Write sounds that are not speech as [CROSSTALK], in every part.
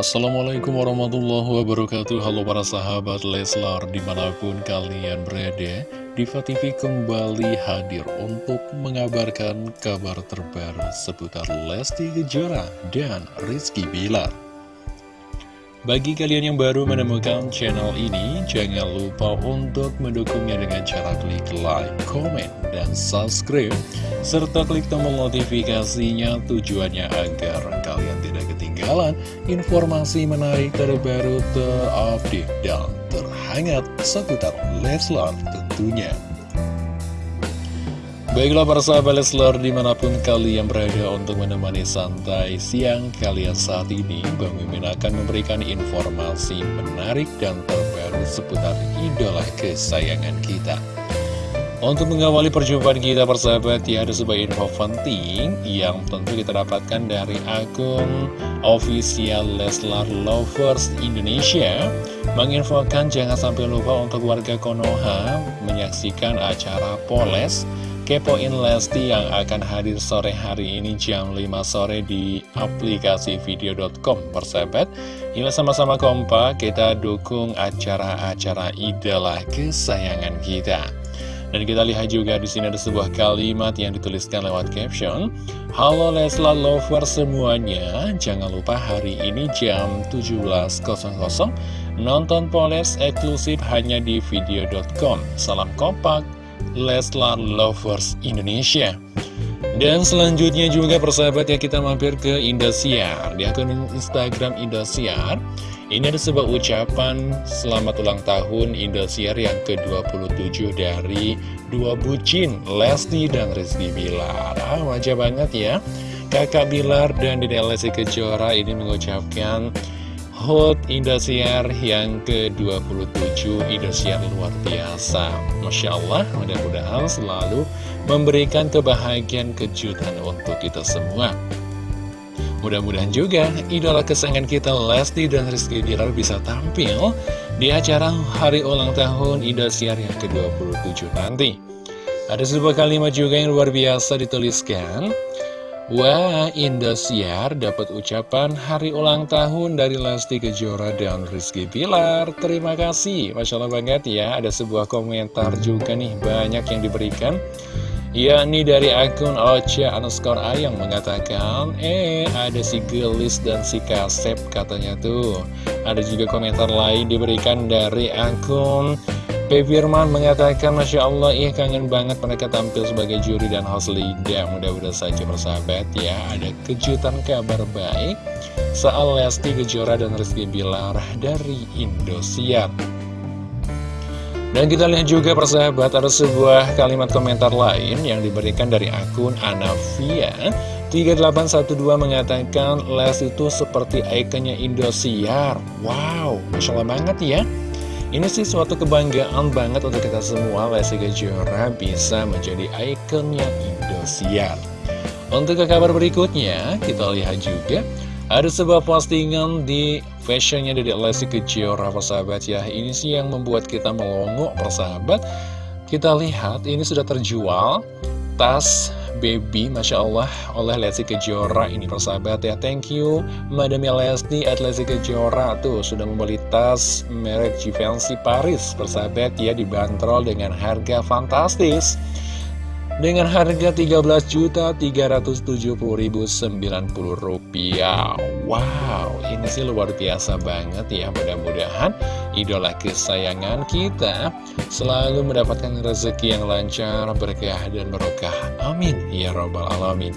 Assalamualaikum warahmatullahi wabarakatuh. Halo para sahabat Leslar di mana pun kalian berada Diva TV kembali hadir untuk mengabarkan kabar terbaru seputar Lesti Kejora dan Rizky Bilar. Bagi kalian yang baru menemukan channel ini, jangan lupa untuk mendukungnya dengan cara klik like, comment, dan subscribe, serta klik tombol notifikasinya tujuannya agar ketinggalan informasi menarik terbaru terupdate dan terhangat seputar Leslar tentunya. Baiklah para sahabat Leslar di mana pun kalian berada untuk menemani santai siang kalian saat ini Bang Mimin akan memberikan informasi menarik dan terbaru seputar idola kesayangan kita Untuk mengawali perjumpaan kita persahabat ya ada sebuah info penting yang tentu kita dapatkan dari akun official Leslar Lovers Indonesia. Menginfokan jangan sampai lupa untuk warga Konoha menyaksikan acara Poles Kepoin Lesti yang akan hadir sore hari ini jam 5 sore di aplikasi video.com persahabat. Yuk sama-sama kompak kita dukung acara-acara idola kesayangan kita dan kita lihat juga di sini ada sebuah kalimat yang dituliskan lewat caption. Halo Leslar Lover semuanya. Jangan lupa hari ini jam 17.00 Nonton Poles eksklusif hanya di video.com Salam kompak Leslar Lovers Indonesia dan selanjutnya juga persahabat ya kita mampir ke Indosiar. Di akun Instagram Indosiar Ini ada sebuah ucapan Selamat ulang tahun Indosiar yang ke-27 dari dua bucin Lesti dan Rizky Bilar. Ah, Wajah banget ya. Kakak Bilar dan Dede Lesti Kejora ini mengucapkan HOT Indosiar yang ke-27 Indosiar luar biasa. Masya Allah mudah-mudahan selalu memberikan kebahagiaan kejutan untuk kita semua. Mudah-mudahan juga idola kesayangan kita Lesti dan Rizky Bilar bisa tampil di acara hari ulang tahun Indosiar yang ke-27 nanti. Ada sebuah kalimat juga yang luar biasa dituliskan Wah, Indosiar dapat ucapan hari ulang tahun dari Lesti Kejora dan Rizky Pilar. Terima kasih, Masya Allah banget ya. Ada sebuah komentar juga nih, banyak yang diberikan. Yakni dari akun Ocha underscore Ayang mengatakan Eh ada si gelis dan si kasep katanya tuh Ada juga komentar lain diberikan dari akun P. Firman mengatakan Masya Allah ih kangen banget mereka tampil sebagai juri dan host Lida Mudah-mudahan saja bersahabat ya. Ada kejutan kabar baik. Soal Lesti Kejora dan Rizky Bilar dari Indosiar. Dan kita lihat juga persahabat Ada sebuah kalimat komentar lain yang diberikan dari akun Anavia. 3812 mengatakan Les itu seperti ikonnya Indosiar. Wow, Masya Allah banget ya ini sih suatu kebanggaan banget untuk kita semua Lesti Kejora bisa menjadi ikonnya Indosiar. Untuk ke kabar berikutnya kita lihat juga Ada sebuah postingan di fashionnya dari Lesti Kejora persahabat ya Ini sih yang membuat kita melongo persahabat Kita lihat ini sudah terjual Tas Baby, Masya Allah, oleh Lesti Kejora Ini persahabat ya, thank you Madam Lesti at Lesti Kejora Tuh, sudah membeli tas merek Givenchy Paris Persahabat ya, dibanderol dengan harga fantastis dengan harga Rp13.370.090 Wow, ini sih luar biasa banget ya. Mudah-mudahan idola kesayangan kita Selalu mendapatkan rezeki yang lancar, berkah dan berkah Amin. Ya Robbal Alamin.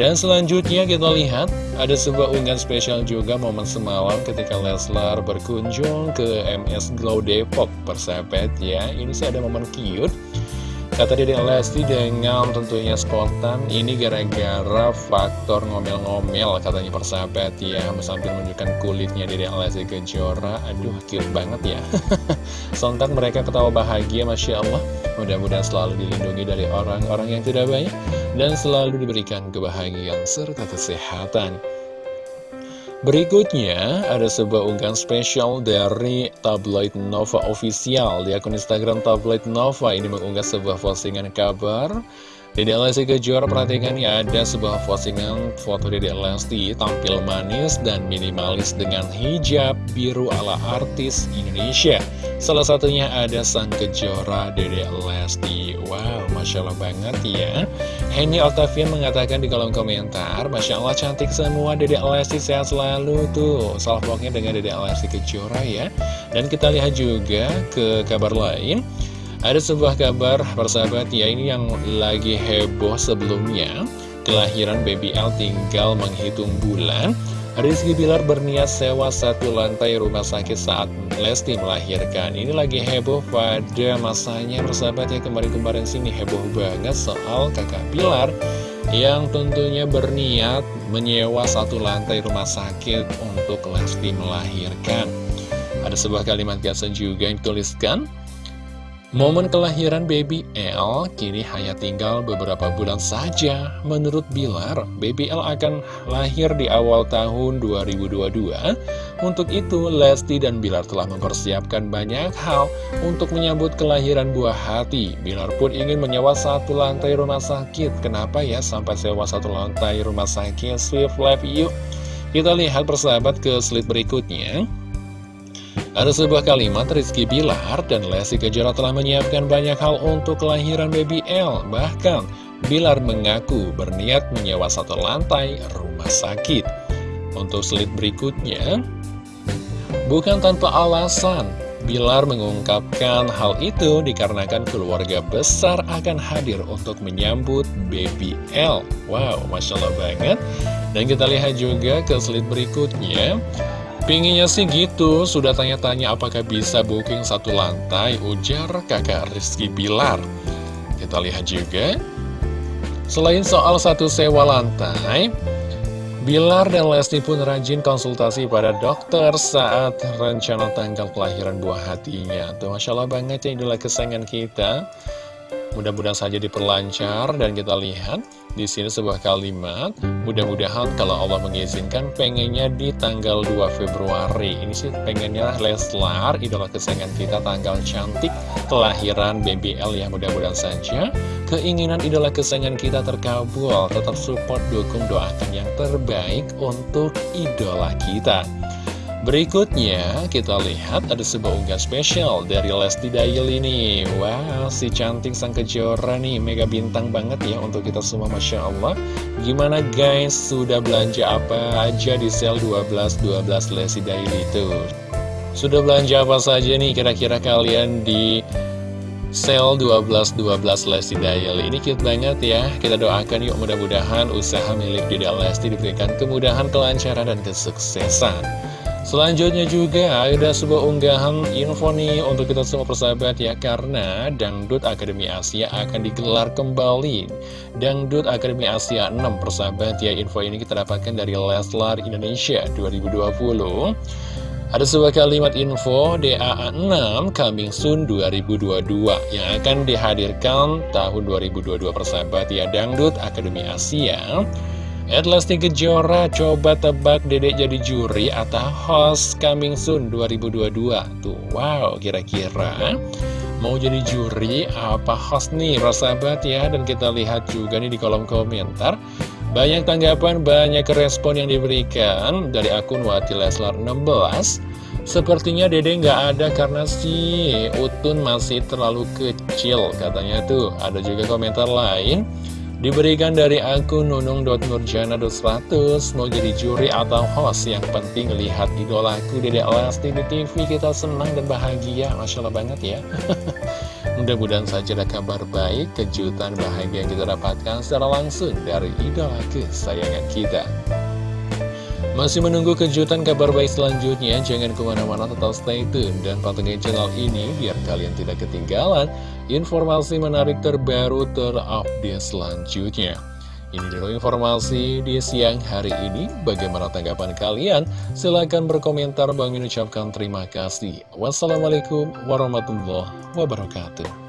Dan selanjutnya kita lihat ada sebuah unggahan spesial juga momen semalam ketika Leslar berkunjung ke MS Glow Depok persahabat ya. Ini sih ada momen cute Kata Dede Lesti dengan tentunya spontan Ini gara-gara faktor ngomel-ngomel katanya persahabat ya. Sambil menunjukkan kulitnya Dede Lesti Kejora. Aduh cute banget ya. [LAUGHS] Sontak mereka ketawa bahagia Masya Allah. Mudah-mudahan selalu dilindungi dari orang-orang yang tidak baik Dan selalu diberikan kebahagiaan serta kesehatan Berikutnya, ada sebuah unggahan spesial dari Tabloid Nova Official Di akun Instagram Tabloid Nova ini mengunggah sebuah postingan kabar Dede Lesti Kejora perhatikan ya ada sebuah postingan foto Dede Lesti tampil manis dan minimalis dengan hijab biru ala artis Indonesia. Salah satunya ada sang Kejora Dede Lesti. Wow, Masya Allah banget ya. Henny Octavian mengatakan di kolom komentar, Masya Allah cantik semua Dede Lesti sehat selalu tuh. Salah pokoknya dengan Dede Lesti Kejora ya. Dan kita lihat juga ke kabar lain. Ada sebuah kabar persahabat ya ini yang lagi heboh sebelumnya Kelahiran baby L tinggal menghitung bulan Rizky Bilar berniat sewa satu lantai rumah sakit saat Lesti melahirkan. Ini lagi heboh pada masanya persahabat ya kemarin-kemarin sini heboh banget soal kakak Bilar Yang tentunya berniat menyewa satu lantai rumah sakit untuk Lesti melahirkan. Ada sebuah kalimat gasan juga yang dituliskan Momen kelahiran baby L kini hanya tinggal beberapa bulan saja. Menurut Bilar, baby L akan lahir di awal tahun 2022. Untuk itu, Lesti dan Bilar telah mempersiapkan banyak hal untuk menyambut kelahiran buah hati. Bilar pun ingin menyewa satu lantai rumah sakit. Kenapa ya sampai sewa satu lantai rumah sakit? Swift Life yuk. Kita lihat persahabat ke slide berikutnya. Ada sebuah kalimat Rizky Bilar dan Lesti Kejora telah menyiapkan banyak hal untuk kelahiran baby L. Bahkan, Bilar mengaku berniat menyewa satu lantai rumah sakit. Untuk slide berikutnya, bukan tanpa alasan, Bilar mengungkapkan hal itu dikarenakan keluarga besar akan hadir untuk menyambut baby L. Wow, Masya Allah banget. Dan kita lihat juga ke slide berikutnya. Pinginnya sih gitu, sudah tanya-tanya apakah bisa booking satu lantai, ujar kakak Rizky Bilar. Kita lihat juga, selain soal satu sewa lantai, Bilar dan Lesti pun rajin konsultasi pada dokter saat rencana tanggal kelahiran buah hatinya. Tuh, Masya Allah banget ya idola kesayangan kita. Mudah-mudahan saja diperlancar dan kita lihat di sini sebuah kalimat. Mudah-mudahan kalau Allah mengizinkan pengennya di tanggal 2 Februari. Ini sih pengennya Leslar, idola kesayangan kita, tanggal cantik kelahiran BBL ya mudah-mudahan saja. Keinginan idola kesayangan kita terkabul. Tetap support, dukung, doakan yang terbaik untuk idola kita. Berikutnya, kita lihat ada sebuah unggahan spesial dari Lesti Daily ini. Wow, si cantik sang kejora nih, mega bintang banget ya untuk kita semua, Masya Allah. Gimana guys, sudah belanja apa aja di sale 12-12 Lesti Daily itu? Sudah belanja apa saja nih kira-kira kalian di sale 12-12 Lesti Daily Ini cute banget ya Kita doakan yuk mudah-mudahan usaha milik Dede Lesti diberikan kemudahan, kelancaran, dan kesuksesan Selanjutnya juga ada sebuah unggahan info nih untuk kita semua persahabat ya Karena Dangdut Akademi Asia akan digelar kembali. Dangdut Akademi Asia 6 persahabat ya Info ini kita dapatkan dari Leslar Indonesia 2020 ada sebuah kalimat info DAA 6 Coming Soon 2022 yang akan dihadirkan tahun 2022 persahabat ya Dangdut Akademi Asia At Lesti Kejora coba tebak dedek jadi juri atau host coming soon 2022 Tuh wow kira-kira. Mau jadi juri apa host nih sahabat ya? Dan kita lihat juga nih di kolom komentar. Banyak tanggapan, banyak respon yang diberikan dari akun Wati Leslar 16 Sepertinya dede nggak ada karena si Utun masih terlalu kecil katanya tuh. Ada juga komentar lain Diberikan dari nunung.nurjana.100 Mau jadi juri atau host Yang penting lihat idolaku Dede Lesti di TV Kita senang dan bahagia. Masya Allah banget ya. [LAUGHS] Mudah-mudahan saja ada kabar baik Kejutan bahagia yang kita dapatkan secara langsung Dari idola kesayangan kita masih menunggu kejutan kabar baik selanjutnya? Jangan ke mana-mana tetap stay tune dan pantengin channel ini biar kalian tidak ketinggalan informasi menarik terbaru terupdate selanjutnya. Ini dulu informasi di siang hari ini. Bagaimana tanggapan kalian? Silahkan berkomentar. Bang ucapkan terima kasih. Wassalamualaikum warahmatullahi wabarakatuh.